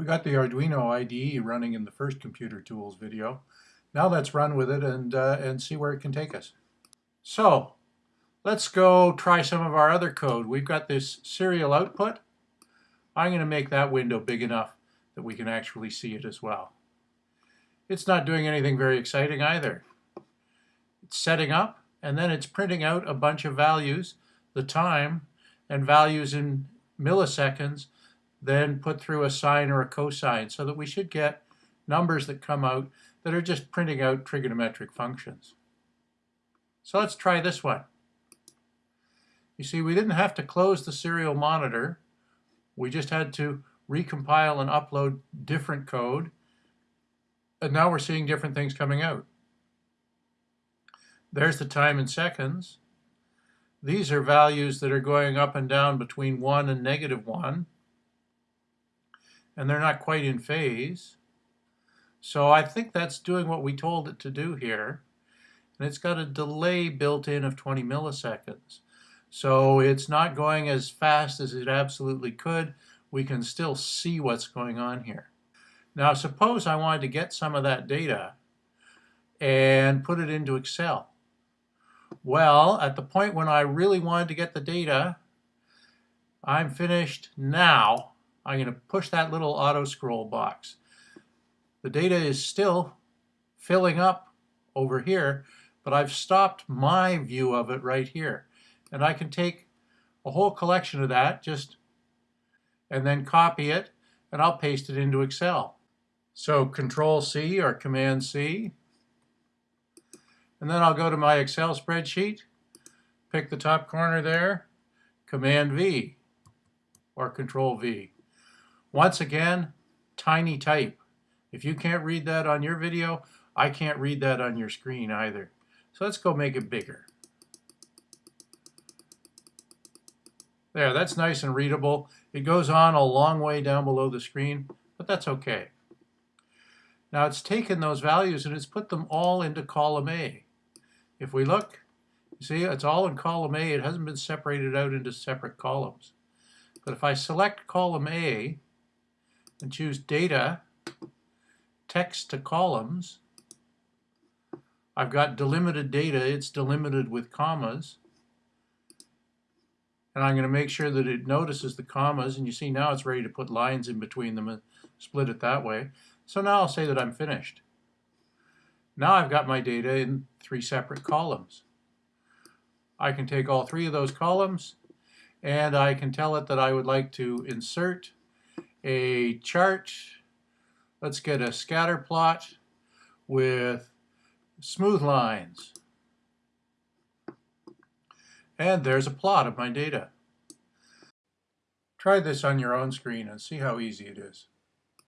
We got the Arduino IDE running in the first Computer Tools video. Now let's run with it and, uh, and see where it can take us. So let's go try some of our other code. We've got this serial output. I'm going to make that window big enough that we can actually see it as well. It's not doing anything very exciting either. It's setting up and then it's printing out a bunch of values, the time, and values in milliseconds then put through a sine or a cosine so that we should get numbers that come out that are just printing out trigonometric functions. So let's try this one. You see, we didn't have to close the serial monitor. We just had to recompile and upload different code. And now we're seeing different things coming out. There's the time in seconds. These are values that are going up and down between 1 and negative 1 and they're not quite in phase. So I think that's doing what we told it to do here. And it's got a delay built in of 20 milliseconds. So it's not going as fast as it absolutely could. We can still see what's going on here. Now suppose I wanted to get some of that data and put it into Excel. Well, at the point when I really wanted to get the data, I'm finished now I'm going to push that little auto scroll box. The data is still filling up over here, but I've stopped my view of it right here. And I can take a whole collection of that just and then copy it and I'll paste it into Excel. So Control C or Command C and then I'll go to my Excel spreadsheet, pick the top corner there, Command V or Control V. Once again, tiny type. If you can't read that on your video, I can't read that on your screen either. So let's go make it bigger. There, that's nice and readable. It goes on a long way down below the screen, but that's okay. Now it's taken those values and it's put them all into column A. If we look, you see it's all in column A. It hasn't been separated out into separate columns. But if I select column A, and choose data, text to columns. I've got delimited data, it's delimited with commas. And I'm going to make sure that it notices the commas, and you see now it's ready to put lines in between them and split it that way. So now I'll say that I'm finished. Now I've got my data in three separate columns. I can take all three of those columns and I can tell it that I would like to insert a chart. Let's get a scatter plot with smooth lines. And there's a plot of my data. Try this on your own screen and see how easy it is.